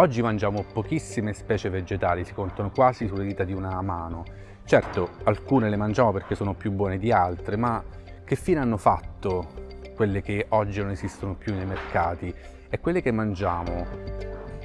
Oggi mangiamo pochissime specie vegetali, si contano quasi sulle dita di una mano. Certo, alcune le mangiamo perché sono più buone di altre, ma che fine hanno fatto quelle che oggi non esistono più nei mercati? E quelle che mangiamo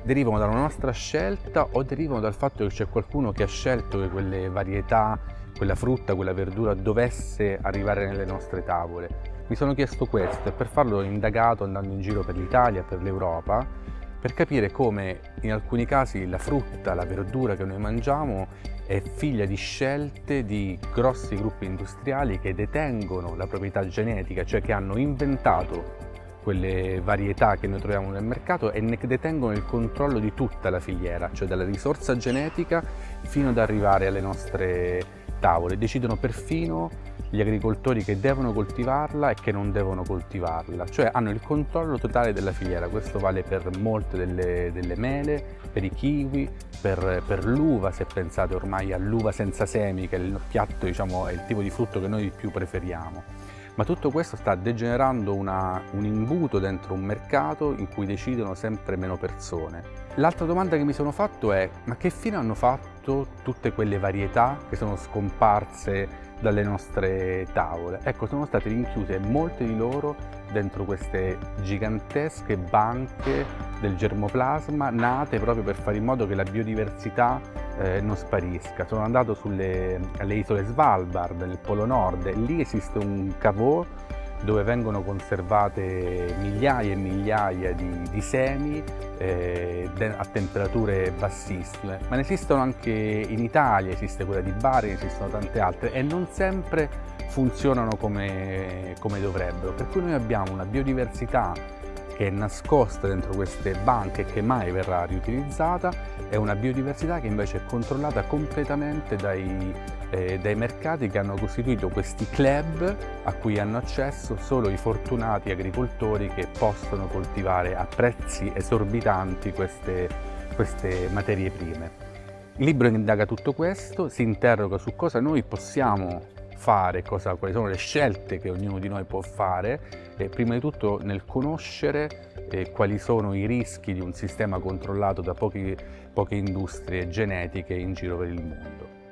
derivano dalla nostra scelta o derivano dal fatto che c'è qualcuno che ha scelto che quelle varietà, quella frutta, quella verdura dovesse arrivare nelle nostre tavole? Mi sono chiesto questo e per farlo ho indagato andando in giro per l'Italia, per l'Europa per capire come in alcuni casi la frutta, la verdura che noi mangiamo è figlia di scelte di grossi gruppi industriali che detengono la proprietà genetica, cioè che hanno inventato quelle varietà che noi troviamo nel mercato e ne detengono il controllo di tutta la filiera, cioè dalla risorsa genetica fino ad arrivare alle nostre tavole. Decidono perfino gli agricoltori che devono coltivarla e che non devono coltivarla, cioè hanno il controllo totale della filiera, questo vale per molte delle, delle mele, per i kiwi, per, per l'uva, se pensate ormai all'uva senza semi, che è il piatto, diciamo, è il tipo di frutto che noi più preferiamo. Ma tutto questo sta degenerando una, un imbuto dentro un mercato in cui decidono sempre meno persone. L'altra domanda che mi sono fatto è ma che fine hanno fatto tutte quelle varietà che sono scomparse dalle nostre tavole. Ecco, sono state rinchiuse molte di loro dentro queste gigantesche banche del germoplasma nate proprio per fare in modo che la biodiversità eh, non sparisca. Sono andato sulle alle isole Svalbard, nel Polo Nord, lì esiste un cavò dove vengono conservate migliaia e migliaia di, di semi eh, a temperature bassissime, ma ne esistono anche in Italia, esiste quella di Bari, esistono tante altre e non sempre funzionano come, come dovrebbero, per cui noi abbiamo una biodiversità che è nascosta dentro queste banche che mai verrà riutilizzata è una biodiversità che invece è controllata completamente dai, eh, dai mercati che hanno costituito questi club a cui hanno accesso solo i fortunati agricoltori che possono coltivare a prezzi esorbitanti queste, queste materie prime. Il libro indaga tutto questo, si interroga su cosa noi possiamo fare, cosa, quali sono le scelte che ognuno di noi può fare, e prima di tutto nel conoscere eh, quali sono i rischi di un sistema controllato da pochi, poche industrie genetiche in giro per il mondo.